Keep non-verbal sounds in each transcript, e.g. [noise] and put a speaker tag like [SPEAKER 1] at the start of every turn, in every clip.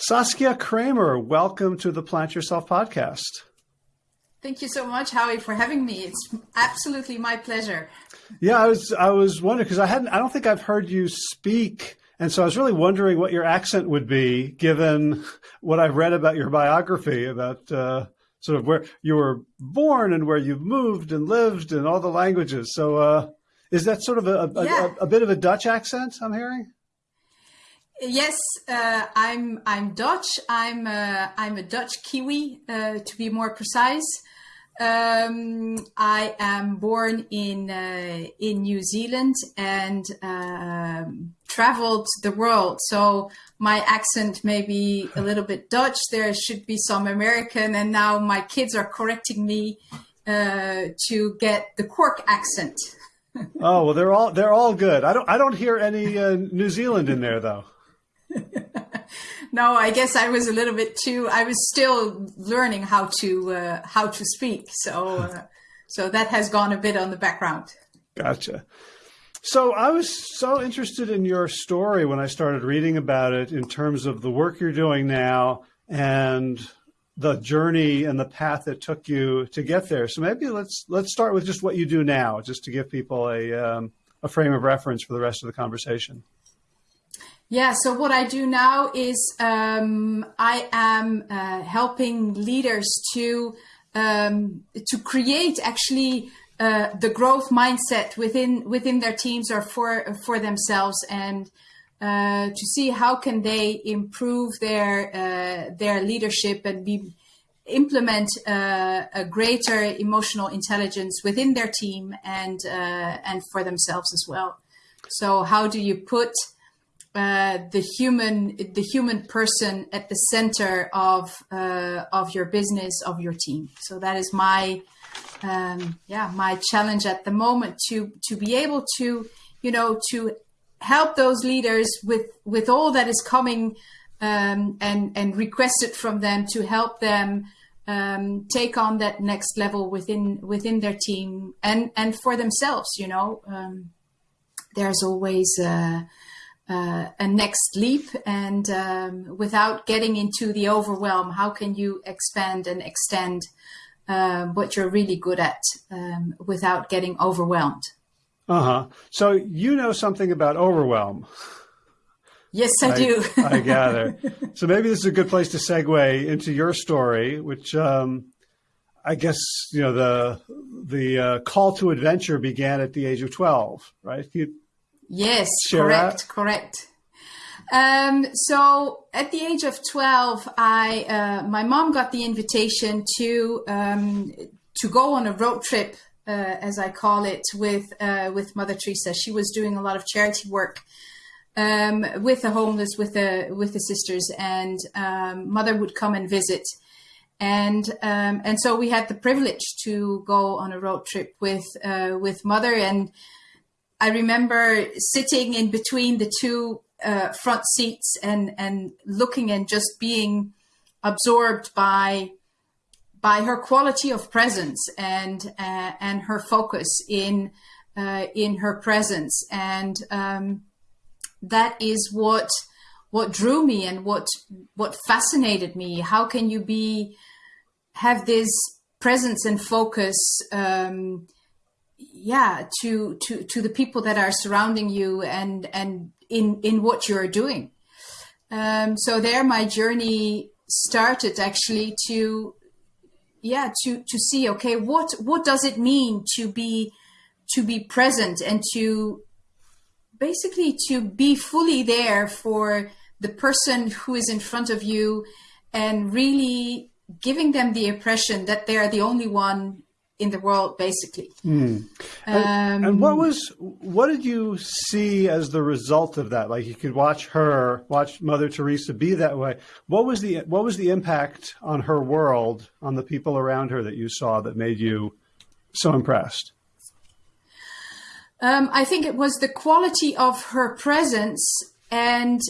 [SPEAKER 1] Saskia Kramer, welcome to the Plant Yourself podcast.
[SPEAKER 2] Thank you so much, Howie, for having me. It's absolutely my pleasure.
[SPEAKER 1] Yeah, I was I was wondering because I hadn't I don't think I've heard you speak, and so I was really wondering what your accent would be, given what I've read about your biography about uh, sort of where you were born and where you've moved and lived and all the languages. So, uh, is that sort of a, a, yeah. a, a bit of a Dutch accent I'm hearing?
[SPEAKER 2] Yes, uh, I'm I'm Dutch. I'm uh, I'm a Dutch Kiwi, uh, to be more precise. Um, I am born in uh, in New Zealand and um, traveled the world. So my accent may be a little bit Dutch. There should be some American, and now my kids are correcting me uh, to get the Cork accent. [laughs]
[SPEAKER 1] oh well, they're all they're all good. I don't I don't hear any New Zealand in there though. [laughs]
[SPEAKER 2] no, I guess I was a little bit too. I was still learning how to uh, how to speak, so uh, so that has gone a bit on the background.
[SPEAKER 1] Gotcha. So I was so interested in your story when I started reading about it in terms of the work you're doing now and the journey and the path that took you to get there. So maybe let's let's start with just what you do now, just to give people a um, a frame of reference for the rest of the conversation.
[SPEAKER 2] Yeah, so what I do now is um, I am uh, helping leaders to um, to create actually uh, the growth mindset within within their teams or for for themselves, and uh, to see how can they improve their uh, their leadership and be implement uh, a greater emotional intelligence within their team and uh, and for themselves as well. So how do you put uh, the human the human person at the center of uh, of your business of your team. So that is my um, yeah my challenge at the moment to to be able to you know to help those leaders with with all that is coming um, and and requested from them to help them um, take on that next level within within their team and and for themselves you know. Um, there's always uh, uh, a next leap. And um, without getting into the overwhelm how can you expand and extend uh, what you're really good at um, without getting overwhelmed?
[SPEAKER 1] Uh-huh. So you know something about overwhelm.
[SPEAKER 2] Yes i, I do.
[SPEAKER 1] I gather. So maybe this is a good place to segue into your story which um, i guess you know the the uh, call to adventure began at the age of 12 right? You
[SPEAKER 2] Yes, correct, correct. Um, so at the age of 12, I, uh, my mom got the invitation to, um, to go on a road trip, uh, as I call it, with, uh, with Mother Teresa. She was doing a lot of charity work, um, with the homeless, with the, with the sisters and, um, mother would come and visit. And, um, and so we had the privilege to go on a road trip with, uh, with mother and, I remember sitting in between the two uh, front seats and and looking and just being absorbed by by her quality of presence and uh, and her focus in uh, in her presence. And um, that is what what drew me and what what fascinated me. How can you be have this presence and focus um, yeah to to to the people that are surrounding you and and in in what you're doing. Um, so there my journey started actually to yeah to to see okay what what does it mean to be to be present and to basically to be fully there for the person who is in front of you and really giving them the impression that they are the only one in the world, basically. Mm.
[SPEAKER 1] And, um, and, what was what did you see as the result of that? Like you could watch her, watch Mother Teresa be that way. What was the what was the impact on her world, on the people around her that you saw that made you so impressed?
[SPEAKER 2] Um, I think it was the quality of her presence and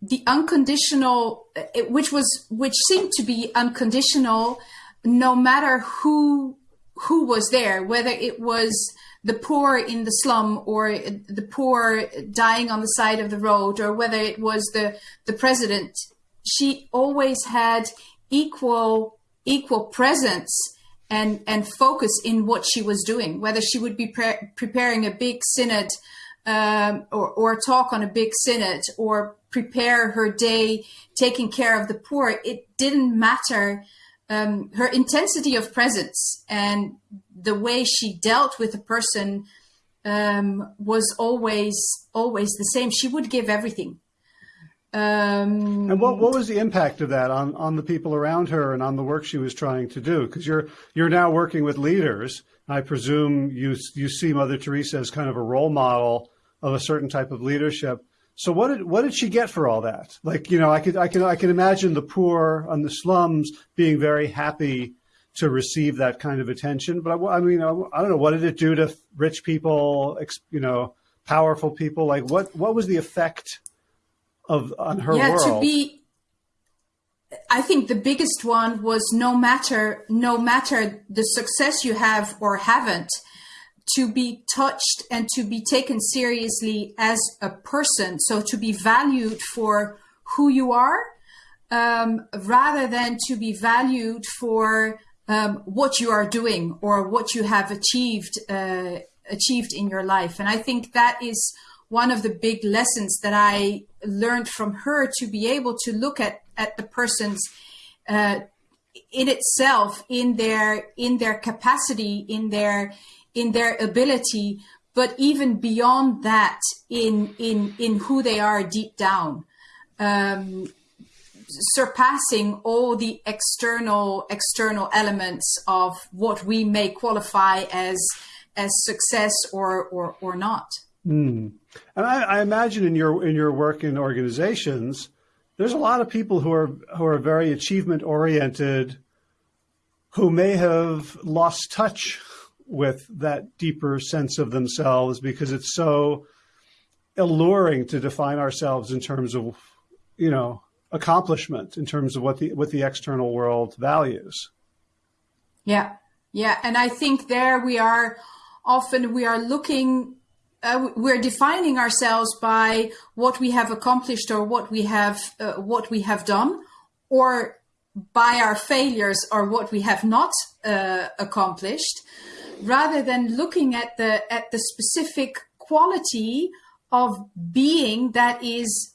[SPEAKER 2] the unconditional, which was which seemed to be unconditional, no matter who who was there, whether it was the poor in the slum or the poor dying on the side of the road, or whether it was the, the president she always had equal equal presence and and focus in what she was doing. Whether she would be pre- preparing a big synod um, or or talk on a big synod or prepare her day taking care of the poor, it didn't matter. Um, her intensity of presence and the way she dealt with a person um, was always always the same. She would give everything.
[SPEAKER 1] Um, and what, what was the impact of that on, on the people around her and on the work she was trying to do? Because you're you're now working with leaders. I presume you you see Mother Teresa as kind of a role model of a certain type of leadership. So what did what did she get for all that? Like you know, I could I can I can imagine the poor on the slums being very happy to receive that kind of attention. But I, I mean, I, I don't know what did it do to rich people, you know, powerful people? Like what what was the effect? of on her yeah, world.
[SPEAKER 2] to be I think the biggest one was no matter no matter the success you have or haven't, to be touched and to be taken seriously as a person. So to be valued for who you are, um, rather than to be valued for um, what you are doing or what you have achieved uh, achieved in your life. And I think that is one of the big lessons that I learned from her to be able to look at at the person's uh, in itself in their in their capacity in their in their ability but even beyond that in in in who they are deep down um, surpassing all the external external elements of what we may qualify as as success or or or not
[SPEAKER 1] mm. And I, I, imagine in your in your work in organizations, there's a lot of people who are who are very achievement oriented, who may have lost touch with that deeper sense of themselves because it's so alluring to define ourselves in terms of, you know, accomplishment, in terms of what the what the external world values.
[SPEAKER 2] Yeah, yeah, and I think there we are. Often we are looking uh, we're defining ourselves by what we have accomplished or what we have uh, what we have done or by our failures or what we have not uh, accomplished rather than looking at the at the specific quality of being that is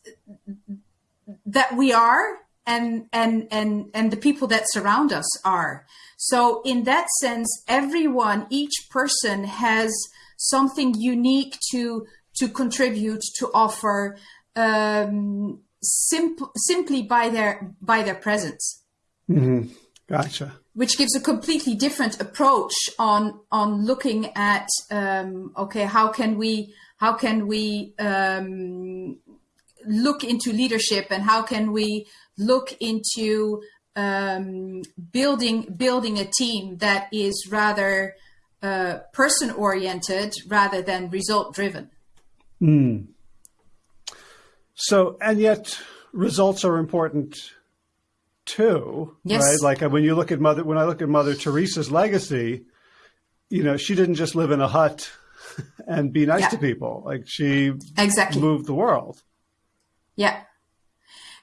[SPEAKER 2] that we are and and and and the people that surround us are so in that sense everyone each person has something unique to to contribute to offer um, simp- simply by their by their presence.
[SPEAKER 1] Mm-hmm. Gotcha.
[SPEAKER 2] Which gives a completely different approach on on looking at um, okay how can we how can we um, look into leadership and how can we look into um, building building a team that is rather uh, person oriented rather than result driven.
[SPEAKER 1] Mm. So, and yet results are important too, yes. right? Like uh, when you look at Mother, when I look at Mother Teresa's legacy, you know, she didn't just live in a hut [laughs] and be nice yeah. to people. Like she
[SPEAKER 2] exactly
[SPEAKER 1] moved the world.
[SPEAKER 2] Yeah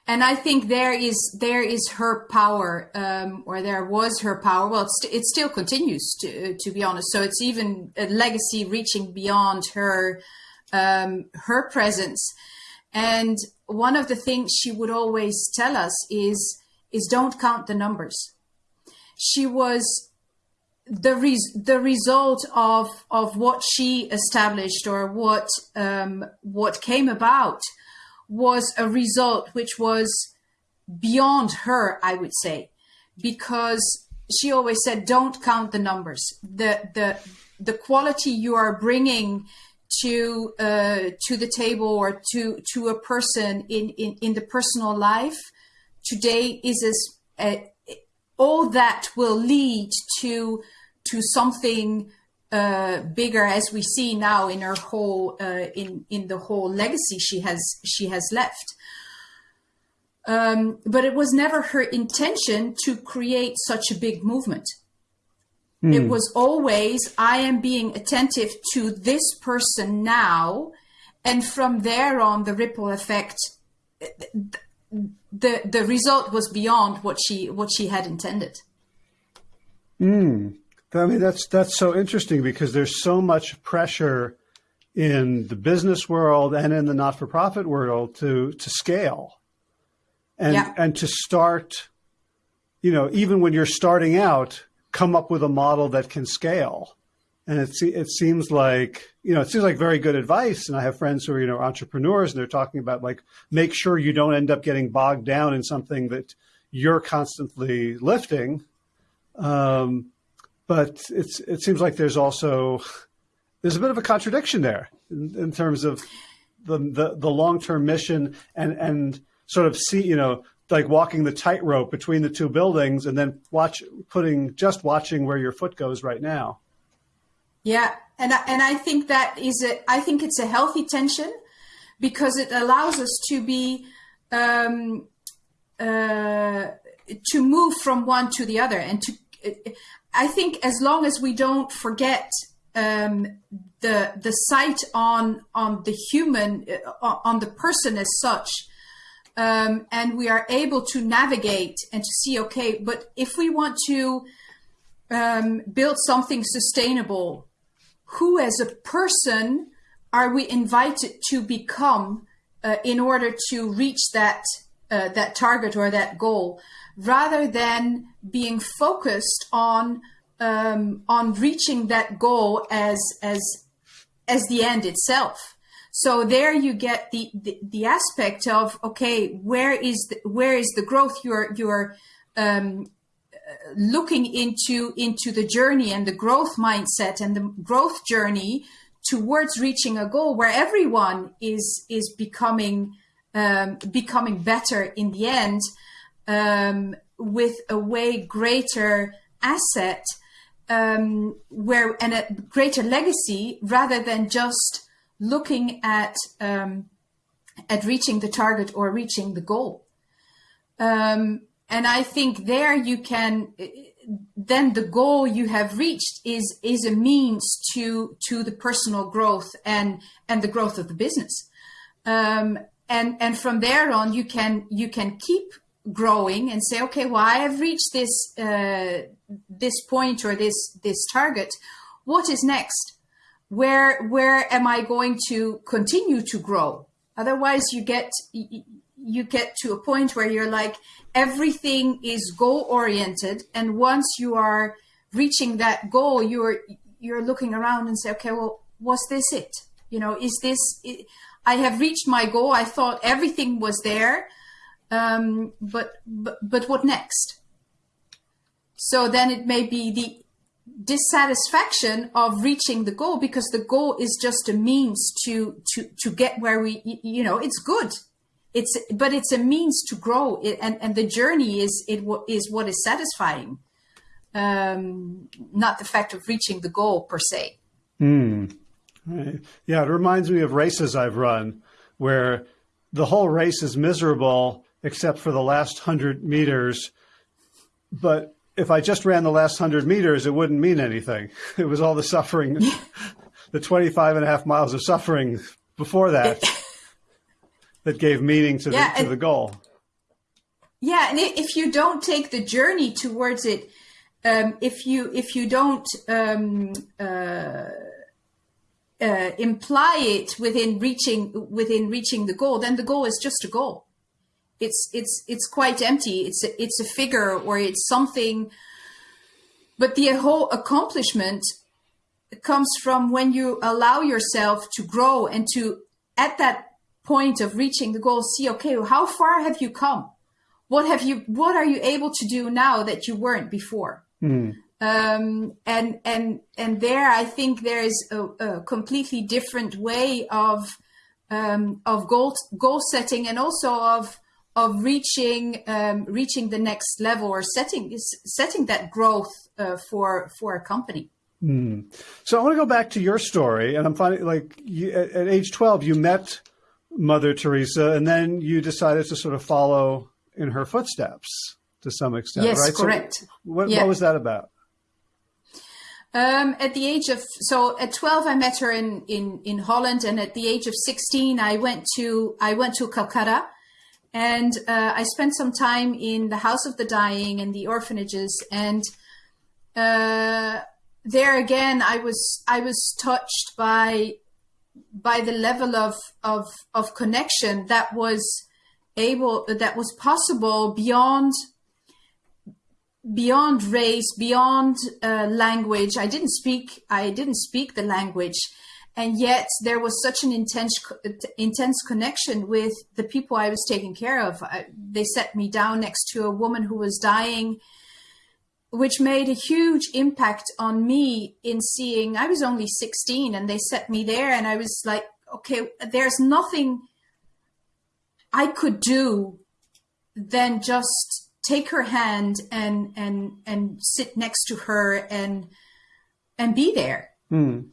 [SPEAKER 2] and I think there is there is her power, um, or there was her power. Well, it still continues to to be honest. So it's even a legacy reaching beyond her um, her presence. And one of the things she would always tell us is is don't count the numbers. She was the res- the result of of what she established or what um, what came about was a result which was beyond her, I would say, because she always said, "Don't count the numbers. the the The quality you are bringing to uh, to the table or to to a person in in, in the personal life today is as uh, all that will lead to to something uh, bigger as we see now in her whole uh, in in the whole legacy she has she has left. Um, but it was never her intention to create such a big movement. Mm. It was always I am being attentive to this person now, and from there on the ripple effect. The the result was beyond what she what she had intended.
[SPEAKER 1] Mm. I mean that's that's so interesting because there's so much pressure in the business world and in the not-for-profit world to to scale and yeah. and to start you know even when you're starting out come up with a model that can scale and it it seems like you know it seems like very good advice and i have friends who are you know entrepreneurs and they're talking about like make sure you don't end up getting bogged down in something that you're constantly lifting um, but it's it seems like there's also there's a bit of a contradiction there in, in terms of the the, the long term mission and and sort of see you know like walking the tightrope between the two buildings and then watch putting just watching where your foot goes right now.
[SPEAKER 2] Yeah, and I, and I think that is a I think it's a healthy tension because it allows us to be um, uh, to move from one to the other and to I think as long as we don't forget um, the the sight on on the human uh, on the person as such, um, and we are able to navigate and to see okay, but if we want to um, build something sustainable, who as a person are we invited to become uh, in order to reach that uh, that target or that goal? rather than being focused on um, on reaching that goal as as as the end itself. So there you get the, the, the aspect of okay, where is the, where is the growth? You're you're um, looking into into the journey and the growth mindset and the growth journey towards reaching a goal where everyone is is becoming um, becoming better in the end um, with a way greater asset um, where and a greater legacy rather than just looking at um, at reaching the target or reaching the goal. Um, and I think there you can then the goal you have reached is is a means to to the personal growth and and the growth of the business. Um, and and from there on you can you can keep growing and say, okay, well, I have reached this uh, this point or this this target. What is next? Where where am I going to continue to grow? Otherwise, you get you get to a point where you're like everything is goal oriented, and once you are reaching that goal, you're you're looking around and say, okay, well, was this it? You know, is this? It? I have reached my goal. I thought everything was there um, but, but but what next? So then it may be the dissatisfaction of reaching the goal because the goal is just a means to to to get where we you know it's good it's but it's a means to grow it, and and the journey is it is what is satisfying um not the fact of reaching the goal per se
[SPEAKER 1] mm. right. yeah it reminds me of races i've run where the whole race is miserable except for the last 100 meters. But if I just ran the last 100 meters, it wouldn't mean anything. [laughs] It was all the suffering, [laughs] the 25 and a half miles of suffering before that [laughs] that gave meaning to, yeah, the, to the goal.
[SPEAKER 2] Yeah, and if you don't take the journey towards it, um, if you if you don't um, uh, uh, imply it within reaching within reaching the goal, then the goal is just a goal it's it's it's quite empty. It's a, it's a figure or it's something. But the whole accomplishment comes from when you allow yourself to grow and to at that point of reaching the goal see okay how far have you come what have you what are you able to do now that you weren't before mm. um, and and and there i think there is a, a completely different way of um, of goal goal setting and also of of reaching um, reaching the next level or setting setting that growth uh, for for a company.
[SPEAKER 1] Mm. So I want to go back to your story, and I'm finding like you, at, at, age 12 you met Mother Teresa, and then you decided to sort of follow in her footsteps to some extent,
[SPEAKER 2] yes,
[SPEAKER 1] right?
[SPEAKER 2] correct.
[SPEAKER 1] So what, yeah. what was that about?
[SPEAKER 2] Um, at the age of so at 12 I met her in, in in Holland and at the age of 16 I went to I went to Calcutta And uh, I spent some time in the House of the Dying and the orphanages, and uh, there again, I was I was touched by by the level of of of connection that was able that was possible beyond beyond race beyond uh, language. I didn't speak i didn't speak the language. And yet there was such an intense intense connection with the people i was taking care of. I, they set me down next to a woman who was dying which made a huge impact on me in seeing i was only 16 and they set me there and i was like okay there's nothing i could do than just take her hand and and and sit next to her and and be there mm.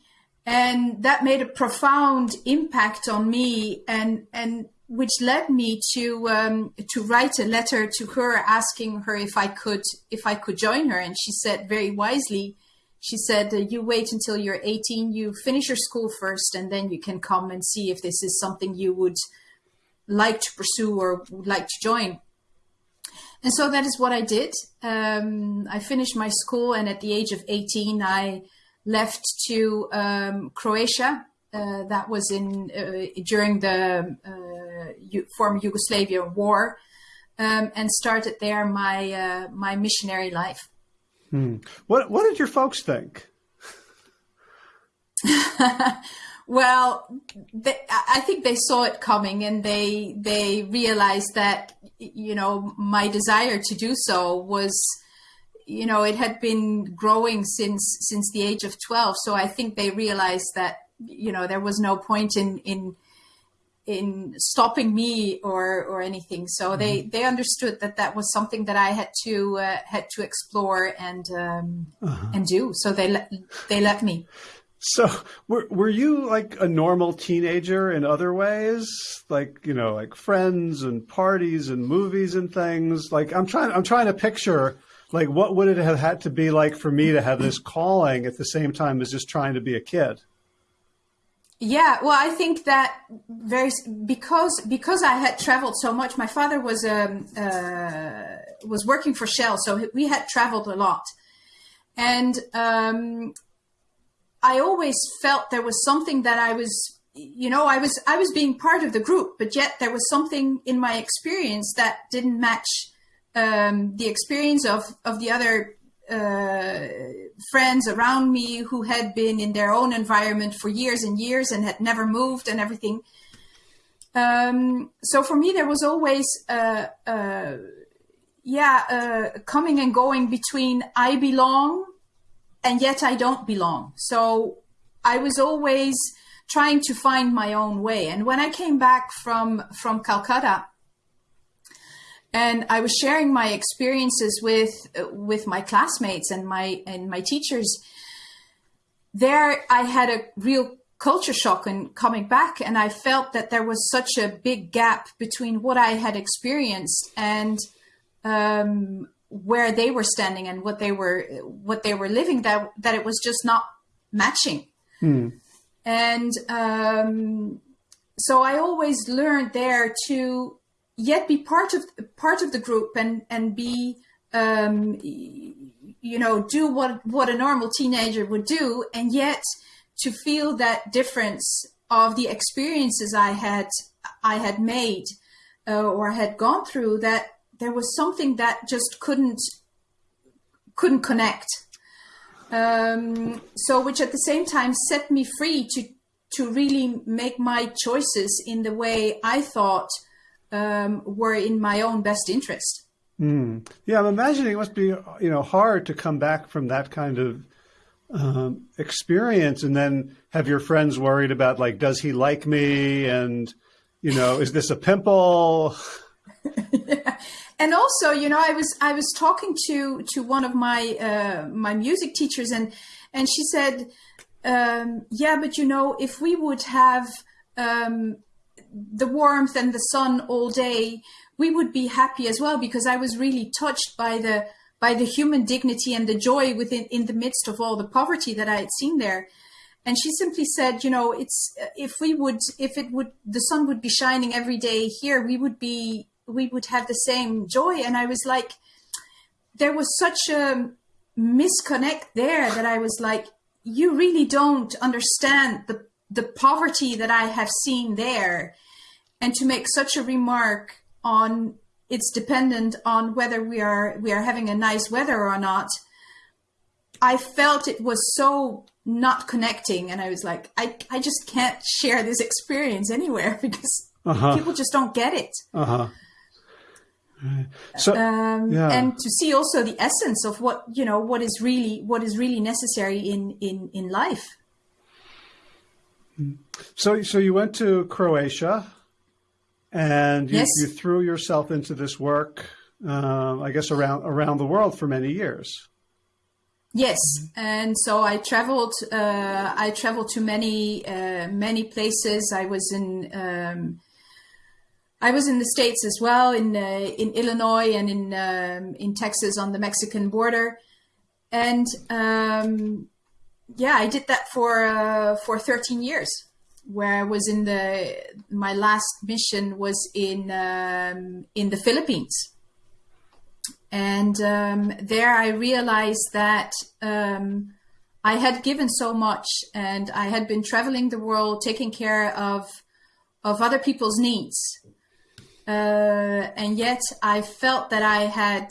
[SPEAKER 2] and that made a profound impact on me and and which led me to um, to write a letter to her asking her if I could if I could join her, and she said very wisely, she said, "You wait until you're 18, you finish your school first, and then you can come and see if this is something you would like to pursue or would like to join." And so that is what I did. Um, I finished my school, and at the age of 18, I left to um, Croatia. Uh, that was in uh, during the uh, former Yugoslavia war, um, and started there my uh, my missionary life.
[SPEAKER 1] Hmm. What What did your folks think? [laughs]
[SPEAKER 2] well, they, I think they saw it coming, and they they realized that you know my desire to do so was you know it had been growing since since the age of 12 so i think they realized that you know there was no point in in in stopping me or or anything. So mm-hmm. they they understood that that was something that I had to uh, had to explore and um, uh-huh. and do. So they let they let me.
[SPEAKER 1] So were were you like a normal teenager in other ways, like you know, like friends and parties and movies and things? Like I'm trying I'm trying to picture like what would it have had to be like for me to have this calling at the same time as just trying to be a kid?
[SPEAKER 2] Yeah, well, I think that very because because I had traveled so much. My father was um, uh, was working for Shell, so we had traveled a lot, and um, I always felt there was something that I was, you know, I was I was being part of the group, but yet there was something in my experience that didn't match um, the experience of of the other uh, friends around me who had been in their own environment for years and years and had never moved and everything. Um, so for me, there was always, uh, uh, yeah, uh, coming and going between I belong and yet I don't belong. So I was always trying to find my own way. And when I came back from from Calcutta, and I was sharing my experiences with with my classmates and my and my teachers. There, I had a real culture shock in coming back, and I felt that there was such a big gap between what I had experienced and um, where they were standing and what they were what they were living. That that it was just not matching. Hmm. And um, so I always learned there to yet be part of part of the group and and be um, you know do what what a normal teenager would do and yet to feel that difference of the experiences I had I had made uh, or had gone through that there was something that just couldn't couldn't connect. Um, so which at the same time set me free to to really make my choices in the way I thought um, were in my own best interest.
[SPEAKER 1] Mm. Yeah, I'm imagining it must be you know hard to come back from that kind of um, experience and then have your friends worried about like, does he like me? And you know, is this a pimple?
[SPEAKER 2] yeah. [laughs] And also, you know, I was I was talking to to one of my uh, my music teachers, and and she said, um, yeah, but you know, if we would have um, the warmth and the sun all day, we would be happy as well because I was really touched by the by the human dignity and the joy within in the midst of all the poverty that I had seen there. And she simply said, you know, it's if we would if it would the sun would be shining every day here, we would be we would have the same joy. And I was like, there was such a misconnect there that I was like, you really don't understand the the poverty that I have seen there, and to make such a remark on it's dependent on whether we are we are having a nice weather or not. I felt it was so not connecting, and I was like, I I just can't share this experience anywhere [laughs] because uh-huh. people just don't get it.
[SPEAKER 1] Uh-huh.
[SPEAKER 2] So, um, yeah. and to see also the essence of what you know what is really what is really necessary in in in life.
[SPEAKER 1] So, so you went to Croatia, and you, yes. you threw yourself into this work. Uh, I guess around around the world for many years.
[SPEAKER 2] Yes, and so I traveled. Uh, I traveled to many uh, many places. I was in. Um, I was in the states as well, in uh, in Illinois and in um, in Texas on the Mexican border, and um, yeah, I did that for uh, for 13 years. Where I was in the my last mission was in um, in the Philippines, and um, there I realized that um, I had given so much, and I had been traveling the world, taking care of of other people's needs uh, and yet I felt that I had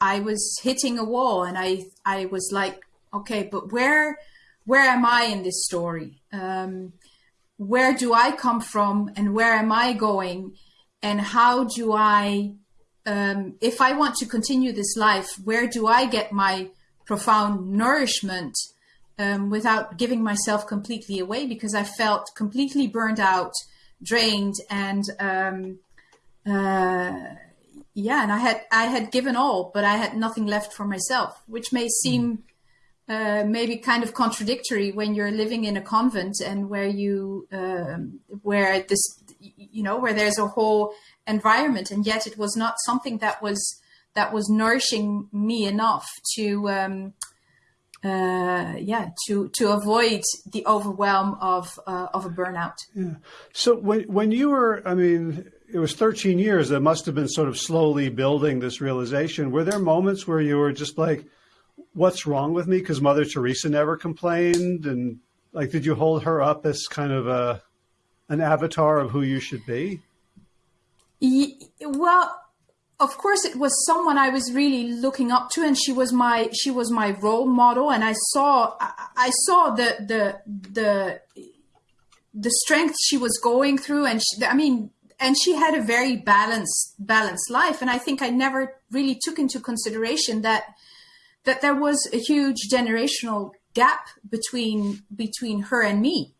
[SPEAKER 2] I was hitting a wall, and I I was like, okay, but where where am I in this story? Um, where do I come from, and where am I going, and how do I um, if I want to continue this life, where do I get my profound nourishment um, without giving myself completely away? Because I felt completely burned out, drained, and um, uh, yeah, and I had I had given all, but I had nothing left for myself, which may seem uh, maybe kind of contradictory when you're living in a convent and where you um, where this you know where there's a whole environment, and yet it was not something that was that was nourishing me enough to um, uh, yeah to to avoid the overwhelm of uh, of a burnout.
[SPEAKER 1] Yeah. So when when you were, I mean it was 13 years that must have been sort of slowly building this realization. Were there moments where you were just like, what's wrong with me? Because Mother Teresa never complained. And like, did you hold her up as kind of a, an avatar of who you should be?
[SPEAKER 2] Well, of course it was someone I was really looking up to and she was my she was my role model and I saw I saw the the the the strength she was going through and she, I mean and she had a very balanced balanced life and i think i never really took into consideration that that there was a huge generational gap between between her and me.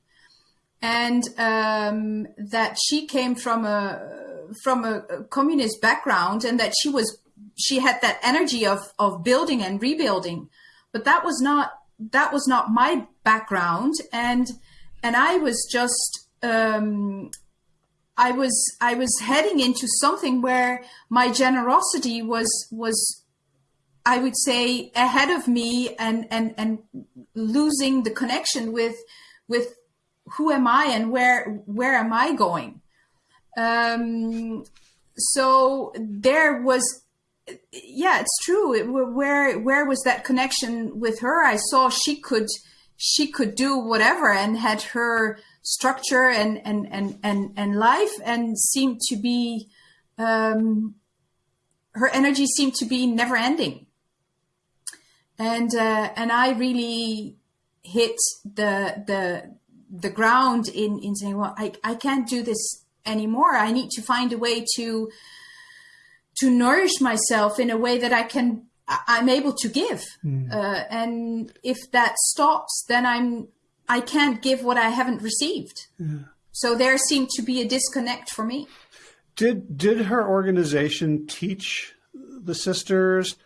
[SPEAKER 2] And um, that she came from a from a, communist background and that she was she had that energy of of building and rebuilding. But that was not that was not my background. And and i was just um, I was I was heading into something where my generosity was was I would say ahead of me and and and losing the connection with with who am I and where where am I going? Um, so there was yeah it's true. It, where where was that connection with her? I saw she could she could do whatever and had her structure and and and and, and life and seemed to be um, her energy seemed to be never ending and uh, and I really hit the the the ground in in saying well I, I can't do this anymore I need to find a way to to nourish myself in a way that I can I'm able to give mm. uh, and if that stops then I'm I can't give what I haven't received. Yeah. So there seemed to be a disconnect for me.
[SPEAKER 1] Did did her organization teach the sisters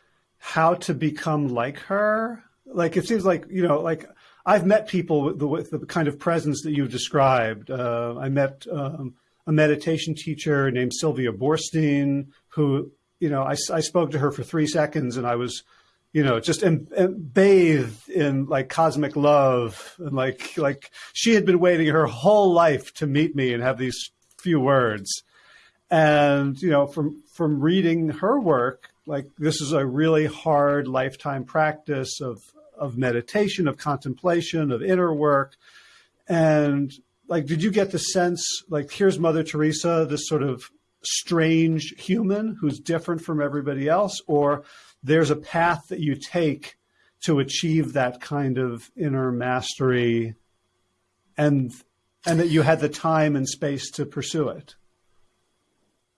[SPEAKER 1] how to become like her? Like it seems like you know, like I've met people with the, with the kind of presence that you've described. Uh, I met um, a meditation teacher named Sylvia Boorstein, who you know I, I spoke to her for three seconds, and I was you know, just bathed in like cosmic love and like like she had been waiting her whole life to meet me and have these few words. And, you know, from, from reading her work, like this is a really hard lifetime practice of, of meditation, of contemplation, of inner work. And like, did you get the sense, like, here's Mother Teresa, this sort of strange human who's different from everybody else, or there's a path that you take to achieve that kind of inner mastery and and that you had the time and space to pursue it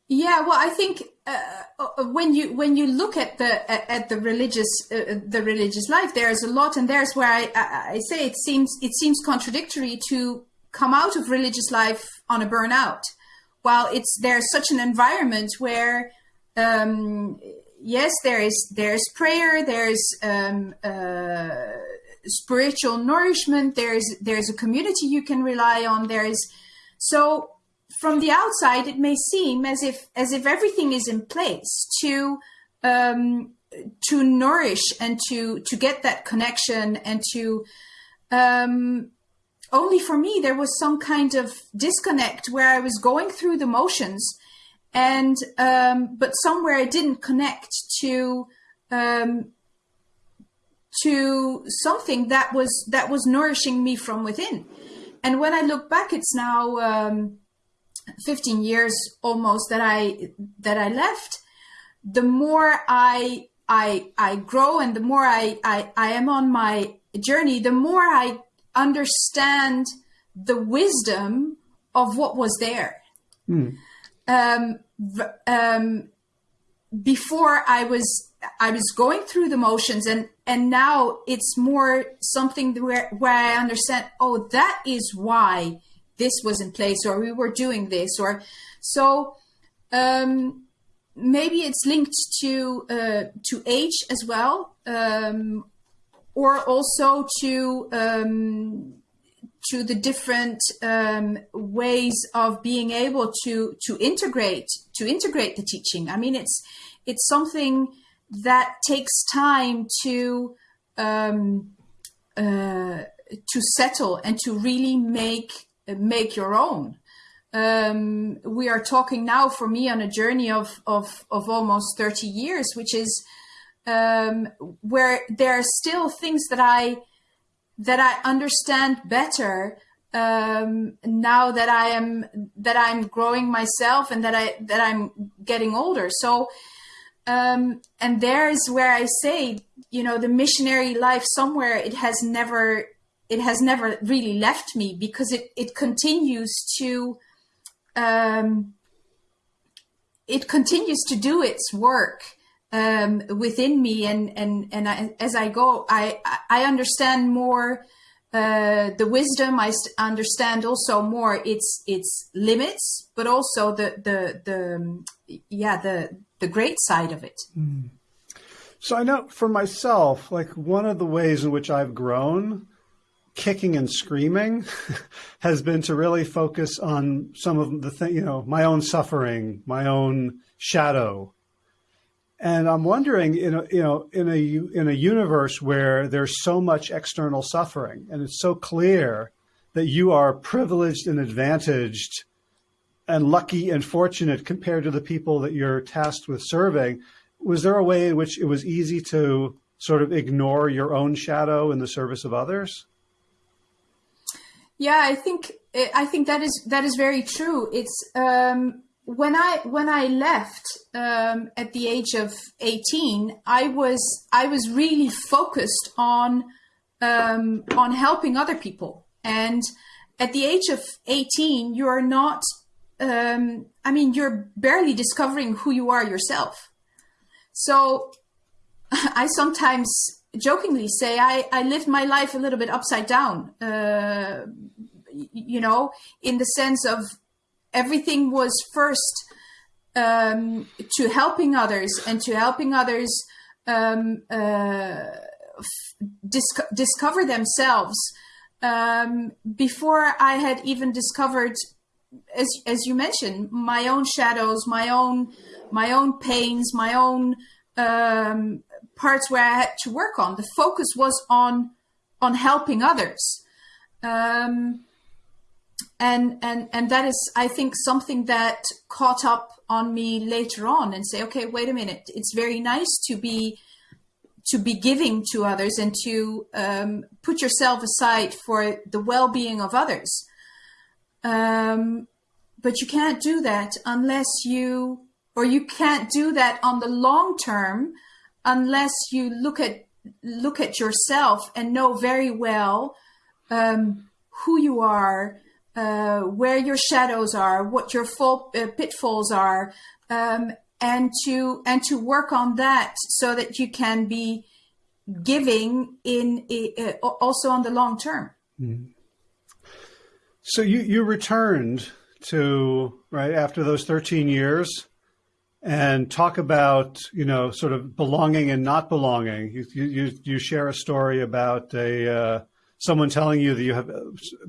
[SPEAKER 2] yeah well i think uh, uh when you when you look at the at, the religious uh, the religious life there's a lot and there's where I, I, I say it seems it seems contradictory to come out of religious life on a burnout while it's there's such an environment where um, yes, there is there's prayer, there's um, uh, spiritual nourishment, there's there's a community you can rely on. There is so from the outside, it may seem as if as if everything is in place to um, to nourish and to to get that connection and to um, only for me there was some kind of disconnect where I was going through the motions and um, but somewhere I didn't connect to um, to something that was that was nourishing me from within. And when I look back, it's now um, 15 years almost that I that I left. The more I I I grow and the more I I, I am on my journey, the more I understand the wisdom of what was there. Mm um, um, before I was I was going through the motions and and now it's more something where where I understand oh that is why this was in place or we were doing this or so um, maybe it's linked to uh, to age as well um, or also to um, to the different um, ways of being able to to integrate to integrate the teaching. I mean, it's it's something that takes time to um, uh, to settle and to really make make your own. Um, we are talking now for me on a journey of of, of almost thirty years, which is um, where there are still things that I that I understand better um, now that I am that I'm growing myself and that I that I'm getting older. So, um, and there's where I say, you know, the missionary life somewhere it has never it has never really left me because it it continues to um, it continues to do its work um, within me, and and and I, as I go, I I understand more uh, the wisdom. I understand also more its its limits, but also the the the yeah the the great side of it. Mm.
[SPEAKER 1] So I know for myself, like one of the ways in which I've grown kicking and screaming [laughs] has been to really focus on some of the thing, you know, my own suffering, my own shadow, and I'm wondering, in a, you know, in a in a universe where there's so much external suffering, and it's so clear that you are privileged and advantaged, and lucky and fortunate compared to the people that you're tasked with serving, was there a way in which it was easy to sort of ignore your own shadow in the service of others?
[SPEAKER 2] Yeah, I think I think that is that is very true. It's um, when I when I left um, at the age of eighteen, I was I was really focused on um, on helping other people. And at the age of eighteen, you are not. Um, I mean, you're barely discovering who you are yourself. So, [laughs] I sometimes jokingly say I, I lived my life a little bit upside down. Uh, you know, in the sense of everything was first um, to helping others and to helping others um, uh, dis- discover themselves um, before I had even discovered, as as you mentioned, my own shadows, my own my own pains, my own um, parts where I had to work on. The focus was on on helping others. Um, and and and that is i think something that caught up on me later on and say okay wait a minute it's very nice to be to be giving to others and to um, put yourself aside for the well-being of others um, but you can't do that unless you or you can't do that on the long term unless you look at look at yourself and know very well um, who you are uh, where your shadows are, what your full, uh, pitfalls are, um, and to and to work on that so that you can be giving in uh, also on the long term. Mm.
[SPEAKER 1] So you you returned to right after those 13 years and talk about you know sort of belonging and not belonging. You you you share a story about a uh, someone telling you that you have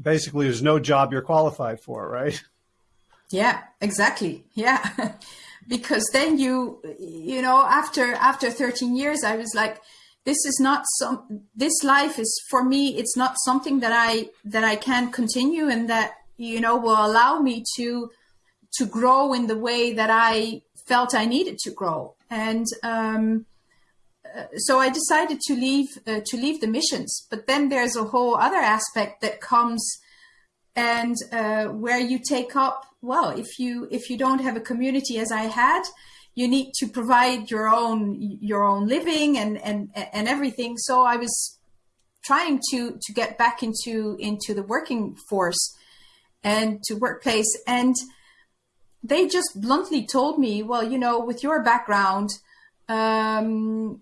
[SPEAKER 1] basically there's no job you're qualified for, right?
[SPEAKER 2] Yeah, exactly. Yeah. [laughs] because then you you know after after 13 years I was like this is not some this life is for me it's not something that I that I can continue and that you know will allow me to to grow in the way that I felt I needed to grow and um so I decided to leave uh, to leave the missions. But then there's a whole other aspect that comes, and uh, where you take up. Well, if you if you don't have a community as I had, you need to provide your own your own living and and and everything. So I was trying to to get back into into the working force and to workplace and they just bluntly told me well you know with your background um,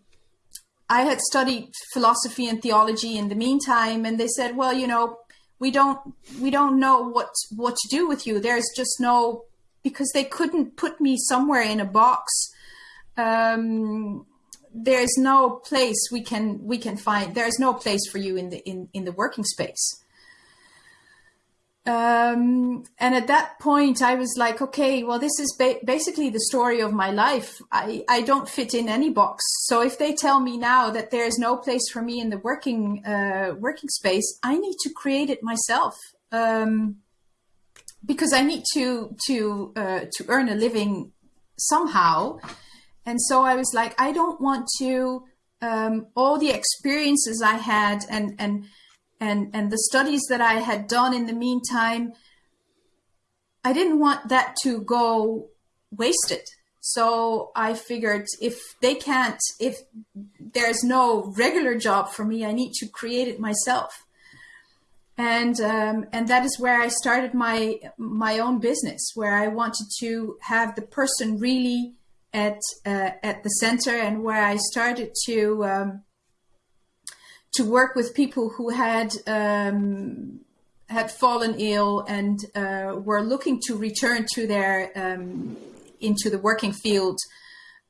[SPEAKER 2] I had studied philosophy and theology in the meantime, and they said, "Well, you know, we don't we don't know what what to do with you. There's just no because they couldn't put me somewhere in a box. Um, there's no place we can we can find. There's no place for you in the in in the working space." Um, and at that point, I was like, okay, well, this is ba- basically the story of my life. I, I don't fit in any box. So if they tell me now that there is no place for me in the working uh, working space, I need to create it myself um, because I need to to uh, to earn a living somehow. And so I was like, I don't want to um, all the experiences I had and and and and the studies that I had done in the meantime, I didn't want that to go wasted. So I figured if they can't, if there's no regular job for me, I need to create it myself. And um, and that is where I started my my own business, where I wanted to have the person really at uh, at the center, and where I started to um, to work with people who had um, had fallen ill and uh, were looking to return to their um, into the working field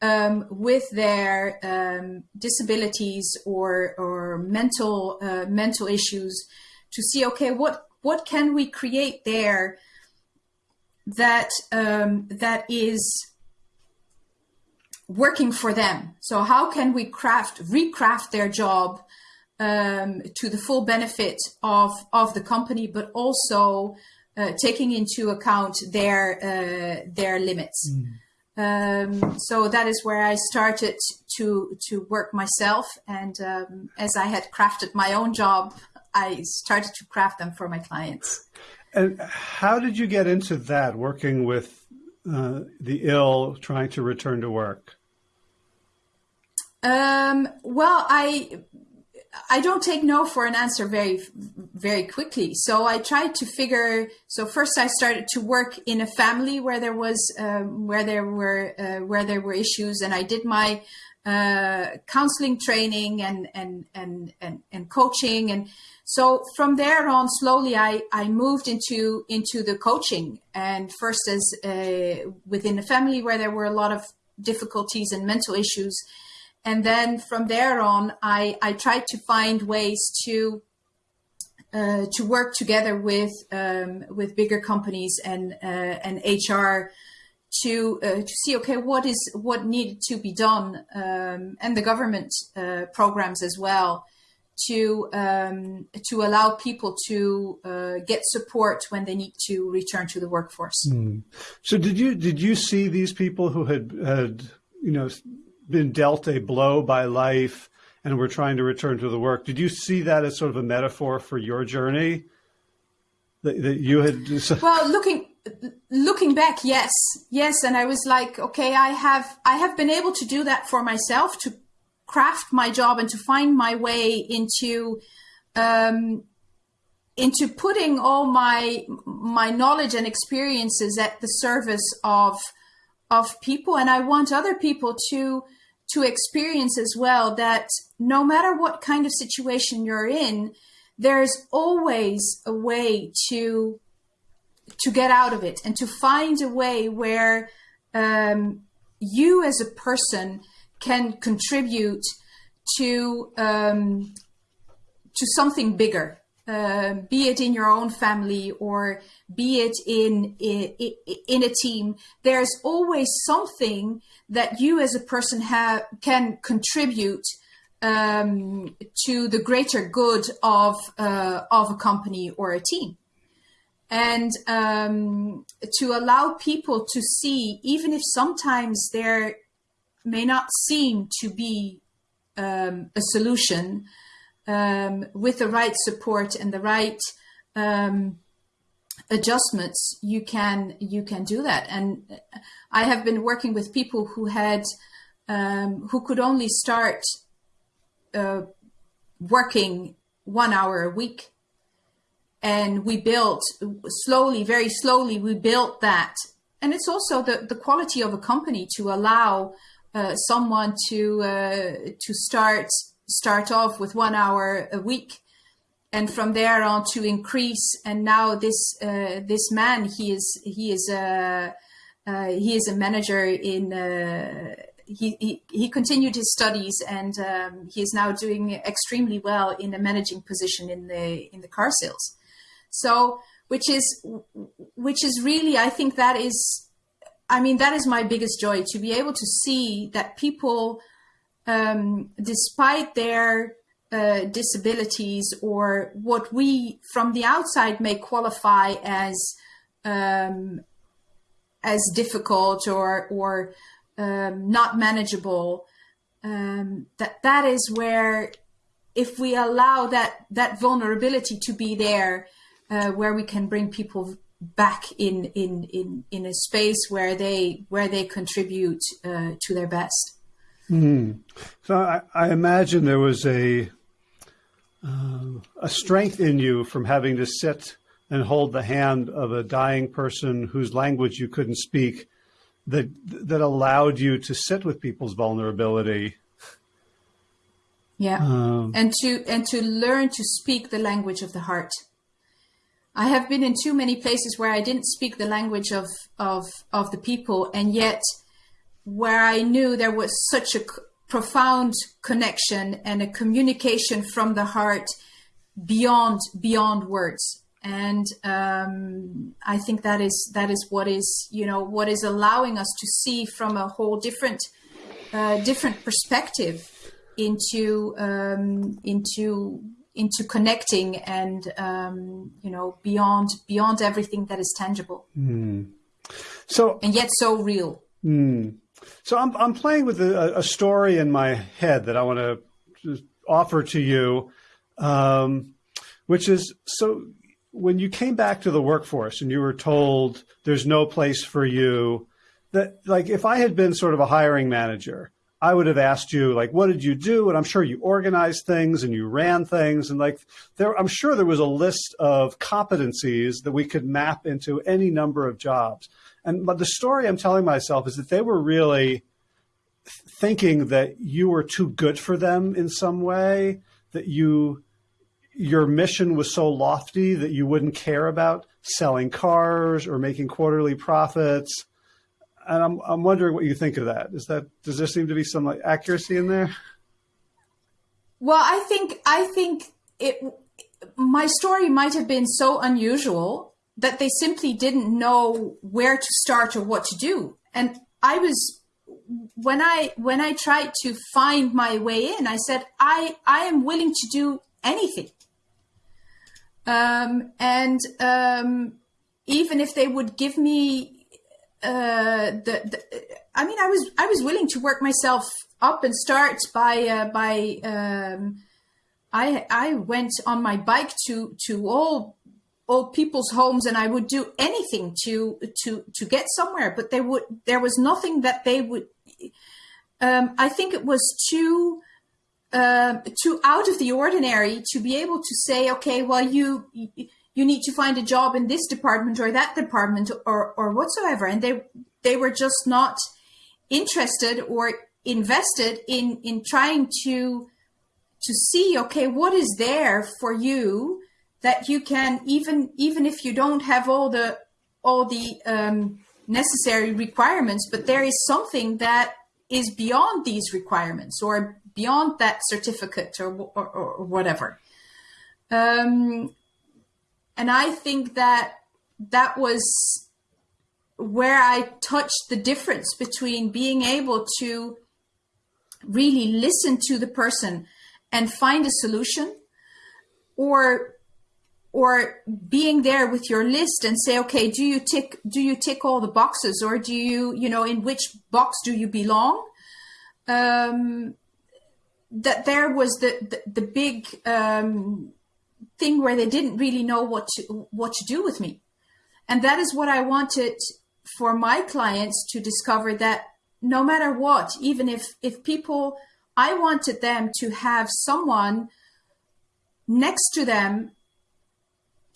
[SPEAKER 2] um, with their um, disabilities or or mental uh, mental issues to see okay what what can we create there that um, that is working for them? So how can we craft recraft their job um, to the full benefit of of the company, but also uh, taking into account their uh, their limits. Mm. Um, so that is where I started to to work myself, and um, as I had crafted my own job, I started to craft them for my clients.
[SPEAKER 1] And how did you get into that, working with uh, the ill, trying to return to work?
[SPEAKER 2] Um, well, I I don't take no for an answer very, very quickly. So I tried to figure. So first, I started to work in a family where there was, um, where there were, uh, where there were issues, and I did my uh, counseling training and and and and and coaching. And so from there on, slowly, I I moved into into the coaching, and first as uh, within a family where there were a lot of difficulties and mental issues and then from there on, I, I tried to find ways to uh, to work together with um, with bigger companies and uh, and HR to uh, to see okay what is what needed to be done um, and the government uh, programs as well to um, to allow people to uh, get support when they need to return to the workforce.
[SPEAKER 1] Mm. So did you did you see these people who had had you know been dealt a blow by life and we're trying to return to the work? Did you see that as sort of a metaphor for your journey that, that you had?
[SPEAKER 2] Well, looking looking back, yes, yes, and I was like, okay, I have I have been able to do that for myself to craft my job and to find my way into um, into putting all my my knowledge and experiences at the service of of people and i want other people to to experience as well that no matter what kind of situation you're in there's always a way to to get out of it and to find a way where um, you as a person can contribute to um, to something bigger, uh, be it in your own family or be it in, in in a team. There's always something that you as a person have can contribute um, to the greater good of uh, of a company or a team and um, to allow people to see, even if sometimes there may not seem to be um, a solution um, with the right support and the right um, adjustments, you can you can do that. And I have been working with people who had um, who could only start uh, working one hour a week, and we built slowly, very slowly. We built that, and it's also the the quality of a company to allow uh, someone to uh, to start start off with one hour a week and from there on to increase. And now this uh, this man he is he is a uh, he is a manager in uh, he, he, he continued his studies and um, he is now doing extremely well in a managing position in the in the car sales. So which is which is really i think that is I mean, that is my biggest joy to be able to see that people, um, despite their uh, disabilities or what we from the outside may qualify as um, as difficult or or um, not manageable, um, that that is where if we allow that that vulnerability to be there, uh, where we can bring people back in in in in a space where they where they contribute uh, to their best.
[SPEAKER 1] Mm. So I, I, imagine there was a uh, a strength in you from having to sit and hold the hand of a dying person whose language you couldn't speak that that allowed you to sit with people's vulnerability.
[SPEAKER 2] Yeah. Um, and to and to learn to speak the language of the heart. I have been in too many places where I didn't speak the language of of of the people, and yet where I knew there was such a profound connection and a communication from the heart beyond beyond words. And um, I think that is that is what is you know what is allowing us to see from a whole different uh, different perspective into um, into into connecting and um, you know beyond beyond everything that is tangible.
[SPEAKER 1] Mm. So
[SPEAKER 2] and yet so real.
[SPEAKER 1] Mm. So I'm I'm playing with a, a, story in my head that I want to offer to you, um, which is so when you came back to the workforce and you were told there's no place for you, that like if I had been sort of a hiring manager I would have asked you, like, what did you do? And I'm sure you organized things and you ran things. And like, there, I'm sure there was a list of competencies that we could map into any number of jobs. And but the story I'm telling myself is that they were really thinking that you were too good for them in some way, that you, your mission was so lofty that you wouldn't care about selling cars or making quarterly profits and I'm I'm wondering what you think of that. Is that does there seem to be some like accuracy in there?
[SPEAKER 2] Well, I think I think it. My story might have been so unusual that they simply didn't know where to start or what to do, and I was when I when I tried to find my way in, I said I I am willing to do anything. Um, and um, even if they would give me uh, the, the, I mean, I was I was willing to work myself up and start by uh, by um, I I went on my bike to to all old people's homes and I would do anything to to to get somewhere but they would there was nothing that they would um, I think it was too uh, too out of the ordinary to be able to say okay well you you need to find a job in this department or that department or or whatsoever. And they they were just not interested or invested in in trying to to see okay what is there for you that you can even even if you don't have all the all the um, necessary requirements, but there is something that is beyond these requirements or beyond that certificate or or, or whatever. Um, and I think that that was where I touched the difference between being able to really listen to the person and find a solution or or being there with your list and say okay do you tick do you tick all the boxes or do you you know in which box do you belong? Um, that there was the the, the big um, thing where they didn't really know what to what to do with me. And that is what i wanted for my clients to discover that no matter what even if if people i wanted them to have someone next to them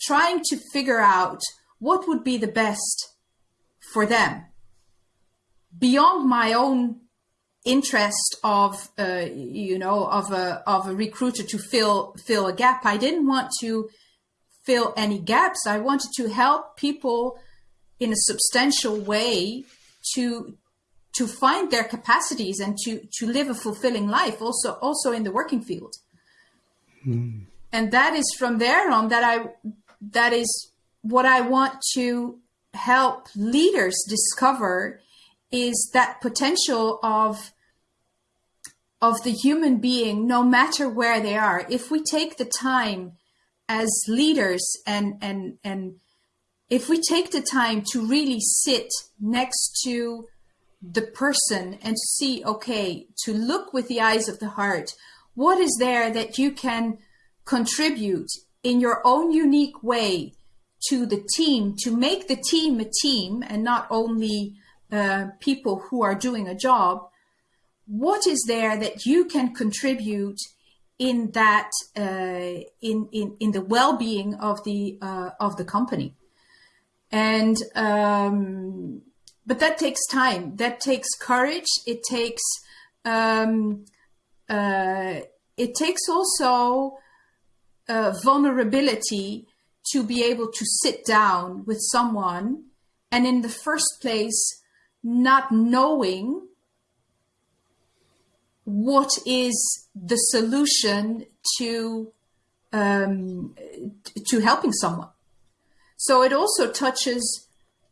[SPEAKER 2] trying to figure out what would be the best for them. Beyond my own interest of uh, you know of a of a recruiter to fill fill a gap i didn't want to fill any gaps. I wanted to help people in a substantial way to to find their capacities and to to live a fulfilling life also also in the working field. Mm. and that is from there on that i that is what I want to help leaders discover is that potential of of the human being no matter where they are. If we take the time as leaders and and and if we take the time to really sit next to the person and see okay to look with the eyes of the heart what is there that you can contribute in your own unique way to the team to make the team a team and not only uh, people who are doing a job what is there that you can contribute in that uh, in, in in the well-being of the uh, of the company? And um, but that takes time. That takes courage. It takes um, uh, it takes also vulnerability to be able to sit down with someone and in the first place not knowing what is the solution to um, to helping someone. So it also touches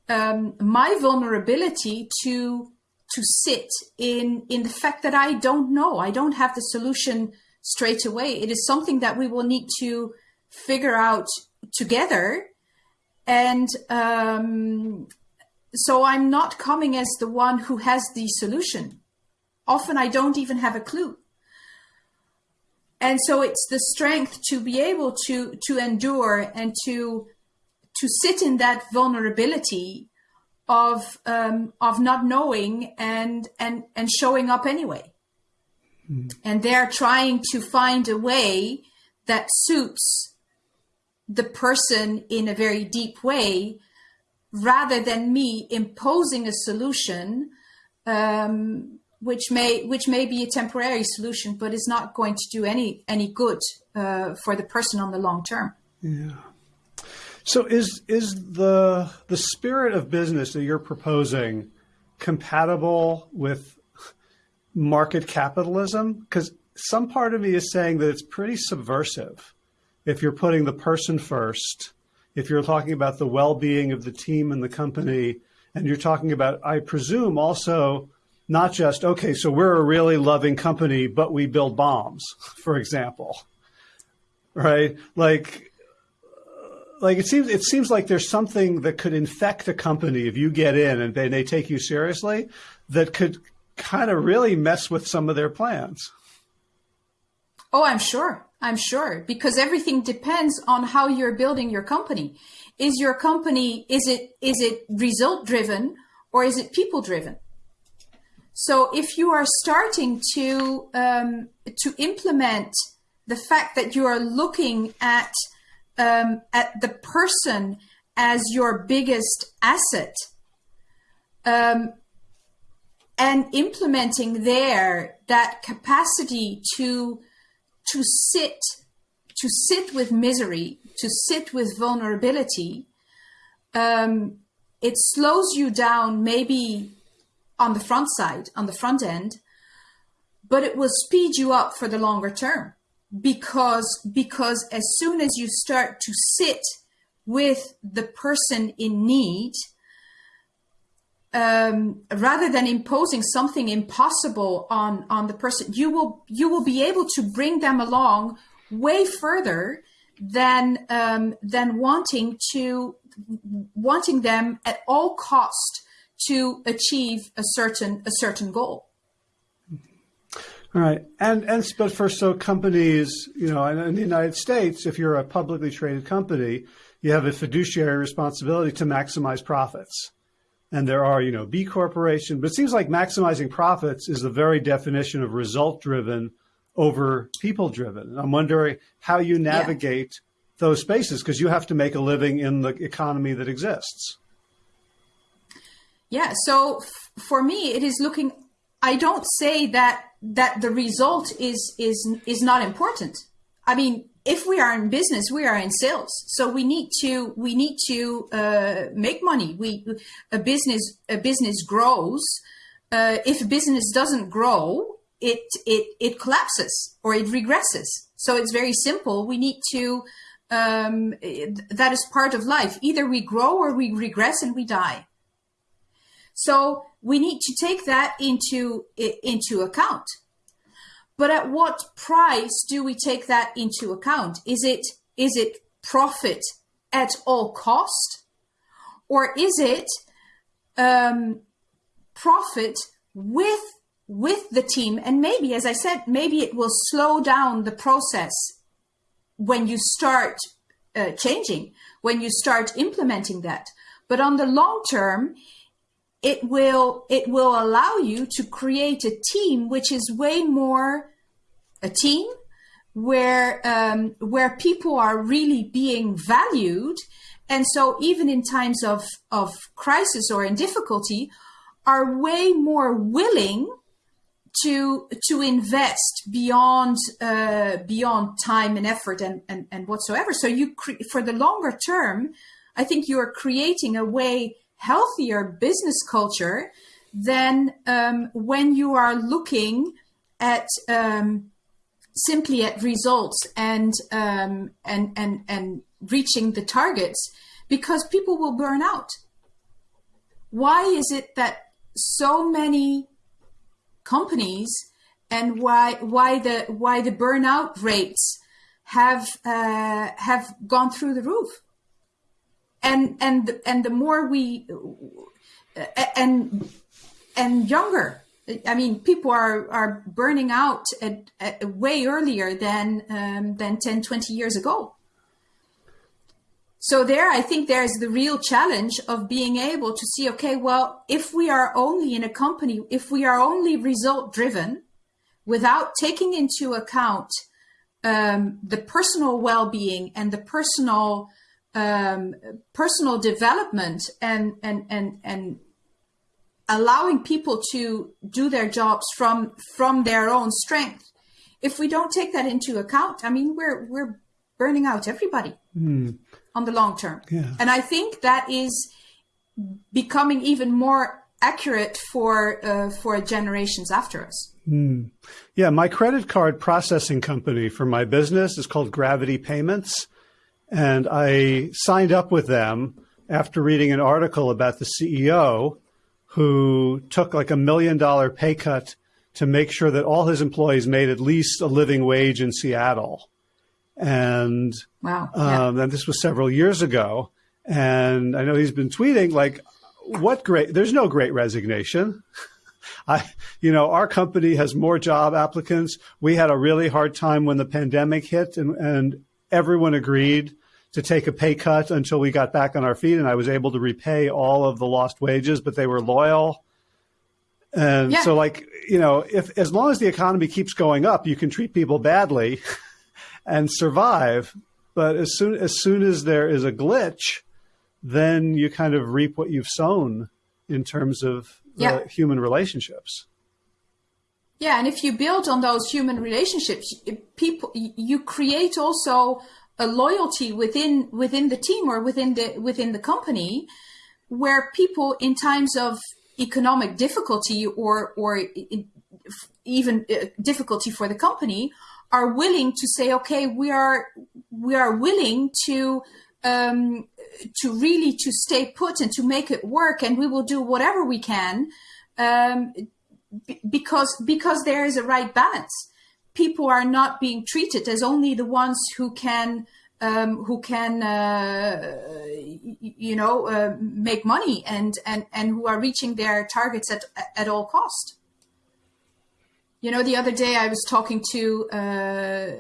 [SPEAKER 2] um, my vulnerability to to sit in in the fact that I don't know. I don't have the solution straight away. It is something that we will need to figure out together. And um, so I'm not coming as the one who has the solution. Often I don't even have a clue. And so it's the strength to be able to to endure and to to sit in that vulnerability of um, of not knowing and and and showing up anyway. And they're trying to find a way that suits the person in a very deep way rather than me imposing a solution um, which may which may be a temporary solution but is not going to do any any good uh, for the person on the long term.
[SPEAKER 1] Yeah. So is is the the spirit of business that you're proposing compatible with market capitalism? Because some part of me is saying that it's pretty subversive if you're putting the person first, if you're talking about the well-being of the team and the company, and you're talking about, I presume, also not just, okay, so we're a really loving company, but we build bombs, [laughs] for example. right? Like, like it seems it seems like there's something that could infect a company if you get in and they, they take you seriously that could kind of really mess with some of their plans.
[SPEAKER 2] Oh, I'm sure. I'm sure because everything depends on how you're building your company. Is your company is it is it result driven or is it people driven? So if you are starting to um, to implement the fact that you are looking at um, at the person as your biggest asset um, and implementing there that capacity to to sit to sit with misery to sit with vulnerability um, it slows you down maybe on the front side, on the front end, but it will speed you up for the longer term because because as soon as you start to sit with the person in need um, rather than imposing something impossible on on the person you will you will be able to bring them along way further than um, than wanting to wanting them at all cost to achieve a certain a certain goal.
[SPEAKER 1] All right, and and but for so companies, you know, in the United States, if you're a publicly traded company, you have a fiduciary responsibility to maximize profits. And there are, you know, B corporation, but it seems like maximizing profits is the very definition of result driven over people driven. I'm wondering how you navigate yeah. those spaces because you have to make a living in the economy that exists.
[SPEAKER 2] Yeah. So for me, it is looking. I don't say that that the result is is is not important. I mean, if we are in business, we are in sales, so we need to we need to uh, make money. We a business a business grows. Uh, if a business doesn't grow, it it it collapses or it regresses. So it's very simple. We need to. Um, that is part of life. Either we grow or we regress and we die. So we need to take that into into account. But at what price do we take that into account? Is it is it profit at all cost, or is it um, profit with with the team? And maybe, as I said, maybe it will slow down the process when you start uh, changing, when you start implementing that. But on the long term, it will it will allow you to create a team which is way more a team where um, where people are really being valued. And so even in times of of crisis or in difficulty are way more willing to to invest beyond uh, beyond time and effort and, and and whatsoever. So you for the longer term i think you are creating a way healthier business culture than um, when you are looking at um, simply at results and um, and and and reaching the targets because people will burn out. Why is it that so many companies and why why the why the burnout rates have uh, have gone through the roof? And and and the more we and and younger I mean, people are, are burning out at, at way earlier than um, than 10, 20 years ago. So there, I think there's the real challenge of being able to see, okay, well, if we are only in a company, if we are only result driven, without taking into account um, the personal well-being and the personal um, personal development and and and and allowing people to do their jobs from from their own strength. If we don't take that into account, I mean, we're we're burning out everybody mm. on the long term. Yeah. And I think that is becoming even more accurate for uh, for generations after us. Mm.
[SPEAKER 1] Yeah, my credit card processing company for my business is called Gravity Payments and I signed up with them after reading an article about the CEO who took like a million dollar pay cut to make sure that all his employees made at least a living wage in Seattle. And
[SPEAKER 2] wow, yeah.
[SPEAKER 1] um, and this was several years ago. And I know he's been tweeting like, "What great? There's no great resignation." [laughs] I, you know, our company has more job applicants. We had a really hard time when the pandemic hit, and, and everyone agreed to take a pay cut until we got back on our feet, and I was able to repay all of the lost wages, but they were loyal. And yeah. so, like, you know, if as long as the economy keeps going up, you can treat people badly [laughs] and survive. But as soon as soon as there is a glitch, then you kind of reap what you've sown in terms of yeah. human relationships.
[SPEAKER 2] Yeah, and if you build on those human relationships, people you create also a loyalty within within the team or within the within the company, where people in times of economic difficulty or or even uh, difficulty for the company are willing to say, okay, we are we are willing to um, to really to stay put and to make it work, and we will do whatever we can um, because because there is a right balance. People are not being treated as only the ones who can um, who can uh, you know uh, make money and and and who are reaching their targets at at all cost. You know, the other day I was talking to uh,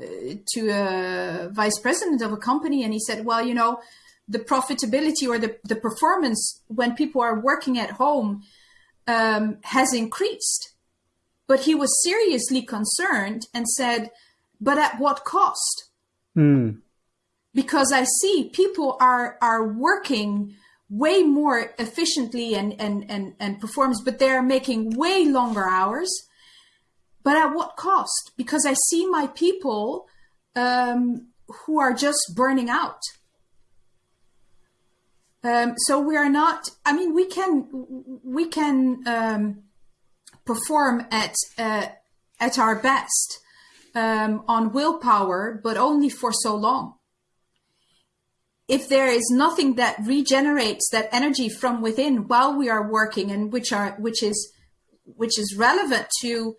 [SPEAKER 2] to a vice president of a company, and he said, "Well, you know, the profitability or the the performance when people are working at home um, has increased. But he was seriously concerned and said, but at what cost?
[SPEAKER 1] Mm.
[SPEAKER 2] Because I see people are, are working way more efficiently and, and, and, and performs, but they're making way longer hours. But at what cost? Because I see my people um, who are just burning out. Um, so we are not. I mean, we can we can um, perform at uh, at our best um, on willpower, but only for so long. If there is nothing that regenerates that energy from within while we are working, and which are which is which is relevant to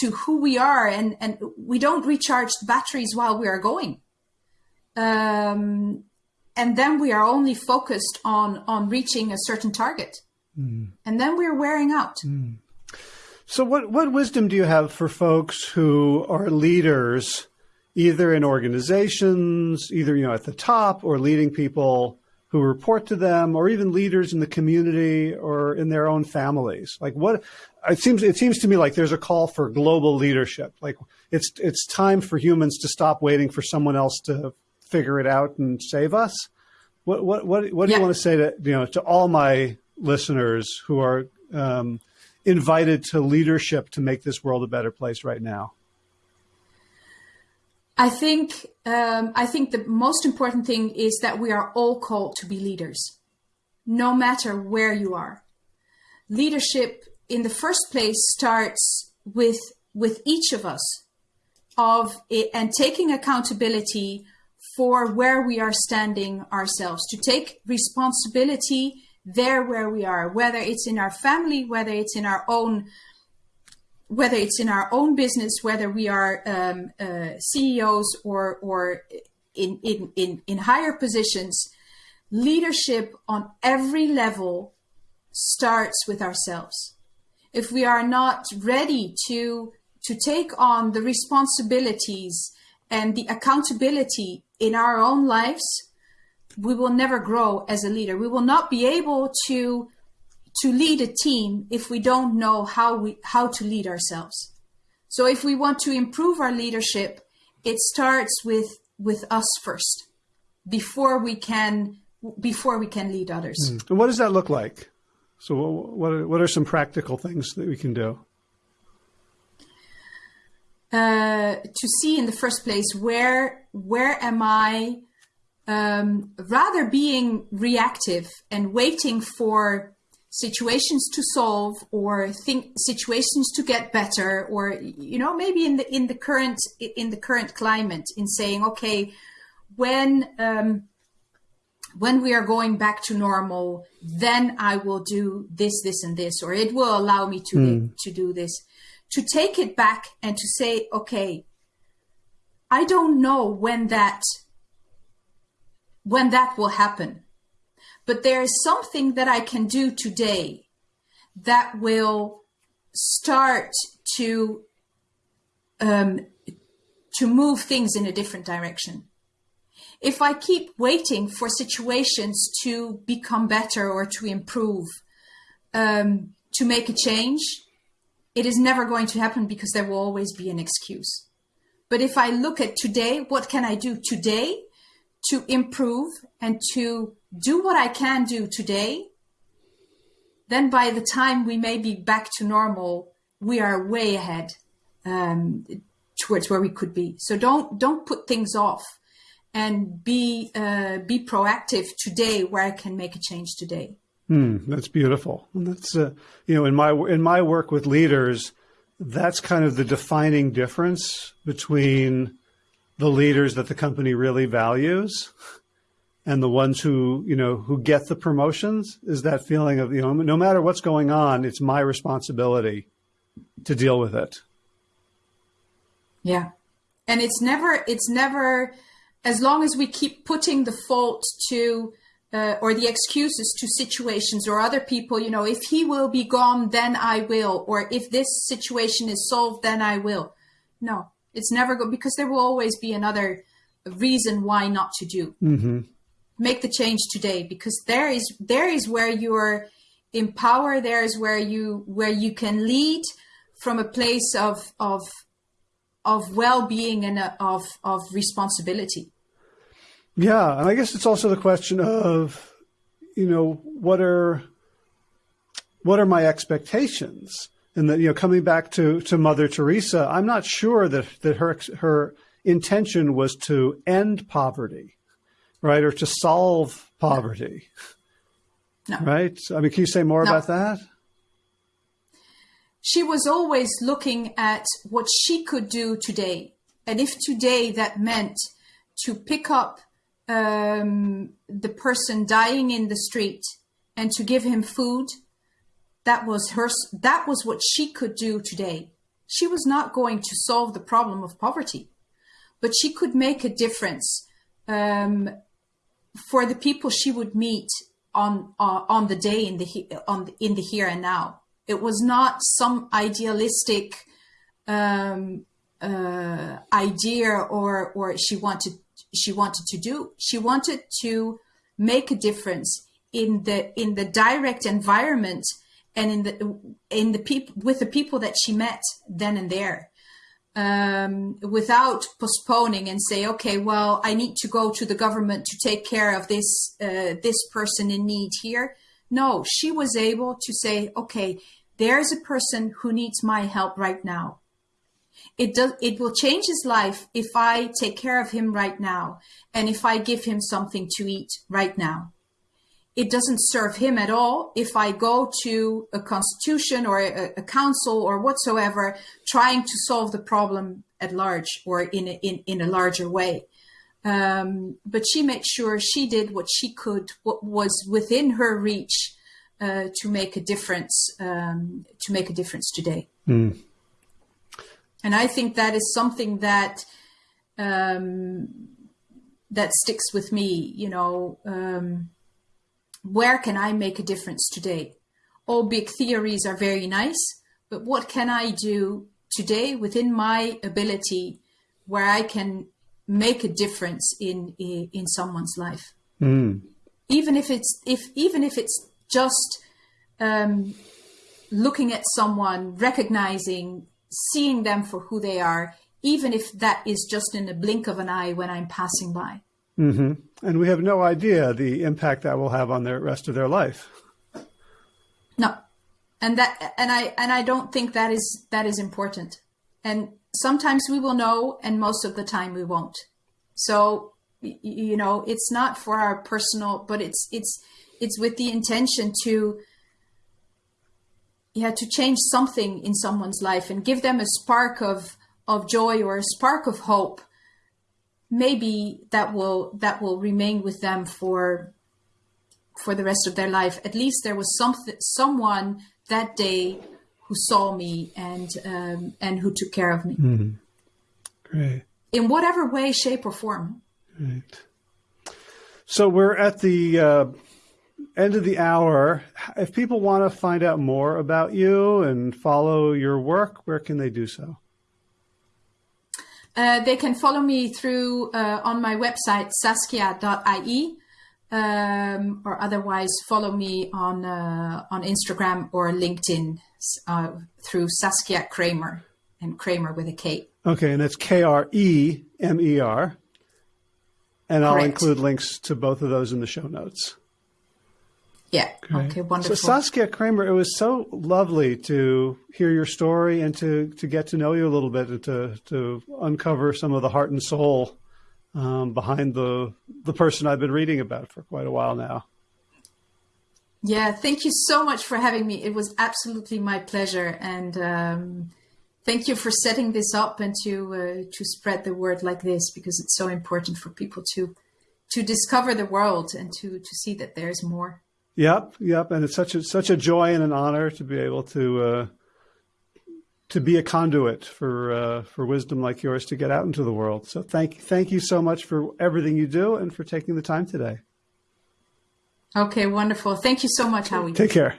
[SPEAKER 2] to who we are, and and we don't recharge the batteries while we are going. Um, and then we are only focused on on reaching a certain target mm. and then we're wearing out
[SPEAKER 1] mm. so what what wisdom do you have for folks who are leaders either in organizations either you know at the top or leading people who report to them or even leaders in the community or in their own families like what it seems it seems to me like there's a call for global leadership like it's it's time for humans to stop waiting for someone else to figure it out and save us. What what what, what do yeah. you want to say to you know to all my listeners who are um, invited to leadership to make this world a better place right now?
[SPEAKER 2] I think um, I think the most important thing is that we are all called to be leaders, no matter where you are. Leadership, in the first place, starts with with each of us of it, and taking accountability for where we are standing ourselves, to take responsibility there where we are, whether it's in our family, whether it's in our own whether it's in our own business, whether we are um, uh, CEOs or or in, in in in higher positions, leadership on every level starts with ourselves. If we are not ready to to take on the responsibilities and the accountability in our own lives, we will never grow as a leader. We will not be able to to lead a team if we don't know how we how to lead ourselves. So if we want to improve our leadership, it starts with with us first before we can before we can lead others.
[SPEAKER 1] Mm. And what does that look like? So what are, what are some practical things that we can do?
[SPEAKER 2] Uh, to see in the first place where where am I um, rather being reactive and waiting for situations to solve or think situations to get better or you know maybe in the in the current in the current climate in saying okay when um, when we are going back to normal then i will do this this and this or it will allow me to mm. to do this to take it back and to say, okay, I don't know when that when that will happen. But there is something that I can do today that will start to um, to move things in a different direction. If I keep waiting for situations to become better or to improve, um, to make a change, it is never going to happen because there will always be an excuse. But if I look at today, what can I do today to improve and to do what I can do today? Then by the time we may be back to normal, we are way ahead um, towards where we could be. So don't don't put things off and be uh, be proactive today where I can make a change today.
[SPEAKER 1] Hmm, that's beautiful. That's uh, you know in my in my work with leaders, that's kind of the defining difference between the leaders that the company really values and the ones who you know who get the promotions is that feeling of you know no matter what's going on, it's my responsibility to deal with it.
[SPEAKER 2] Yeah, and it's never it's never as long as we keep putting the fault to uh, or the excuses to situations or other people, you know, if he will be gone, then I will, or if this situation is solved, then I will. No, it's never good because there will always be another reason why not to do. Mm-hmm. Make the change today because there is there is where you're in power. There is where you where you can lead from a place of of of well being and a, of of responsibility.
[SPEAKER 1] Yeah, and I guess it's also the question of, you know, what are what are my expectations? And that you know, coming back to to Mother Teresa, I'm not sure that that her her intention was to end poverty, right, or to solve poverty. No. Right. I mean, can you say more no. about that?
[SPEAKER 2] She was always looking at what she could do today, and if today that meant to pick up um, the person dying in the street and to give him food that was her that was what she could do today. She was not going to solve the problem of poverty but she could make a difference um, for the people she would meet on uh, on the day in the on the, in the here and now. It was not some idealistic um, uh, idea or or she wanted she wanted to do. She wanted to make a difference in the in the direct environment and in the in the people with the people that she met then and there um, without postponing and say okay well i need to go to the government to take care of this uh, this person in need here no she was able to say okay there's a person who needs my help right now it does it will change his life if i take care of him right now and if i give him something to eat right now. It doesn't serve him at all if i go to a constitution or a, a council or whatsoever trying to solve the problem at large or in a, in, in a larger way. Um, but she made sure she did what she could what was within her reach uh, to make a difference um, to make a difference today. Mm. And I think that is something that um, that sticks with me. You know, um, where can I make a difference today? All big theories are very nice, but what can I do today within my ability where I can make a difference in in, in someone's life? Mm. Even if it's if even if it's just um, looking at someone, recognizing seeing them for who they are, even if that is just in the blink of an eye when I'm passing by.
[SPEAKER 1] Mm-hmm. And we have no idea the impact that will have on the rest of their life.
[SPEAKER 2] No, and that and I and I don't think that is that is important. And sometimes we will know, and most of the time we won't. So you know, it's not for our personal, but it's it's it's with the intention to yeah to change something in someone's life and give them a spark of of joy or a spark of hope maybe that will that will remain with them for for the rest of their life at least there was something someone that day who saw me and um, and who took care of me
[SPEAKER 1] mm-hmm. great
[SPEAKER 2] in whatever way, shape, or form.
[SPEAKER 1] Right. So we're at the uh, end of the hour. If people want to find out more about you and follow your work, where can they do so?
[SPEAKER 2] Uh, they can follow me through uh, on my website saskia.ie um, or otherwise follow me on uh, on Instagram or LinkedIn uh, through Saskia Kremer and Kremer with a K.
[SPEAKER 1] Okay, and that's K R E M E R. And I'll include links to both of those in the show notes.
[SPEAKER 2] Yeah. Great. Okay. Wonderful.
[SPEAKER 1] So Saskia Kremer, it was so lovely to hear your story and to to get to know you a little bit and to to uncover some of the heart and soul um, behind the the person I've been reading about for quite a while now.
[SPEAKER 2] Yeah. Thank you so much for having me. It was absolutely my pleasure, and um, thank you for setting this up and to uh, to spread the word like this because it's so important for people to to discover the world and to to see that there's more.
[SPEAKER 1] Yep, yep, and it's such a such a joy and an honor to be able to uh, to be a conduit for uh, for wisdom like yours to get out into the world. So thank thank you so much for everything you do and for taking the time today.
[SPEAKER 2] Okay, wonderful. Thank you so much, Howie.
[SPEAKER 1] Take care.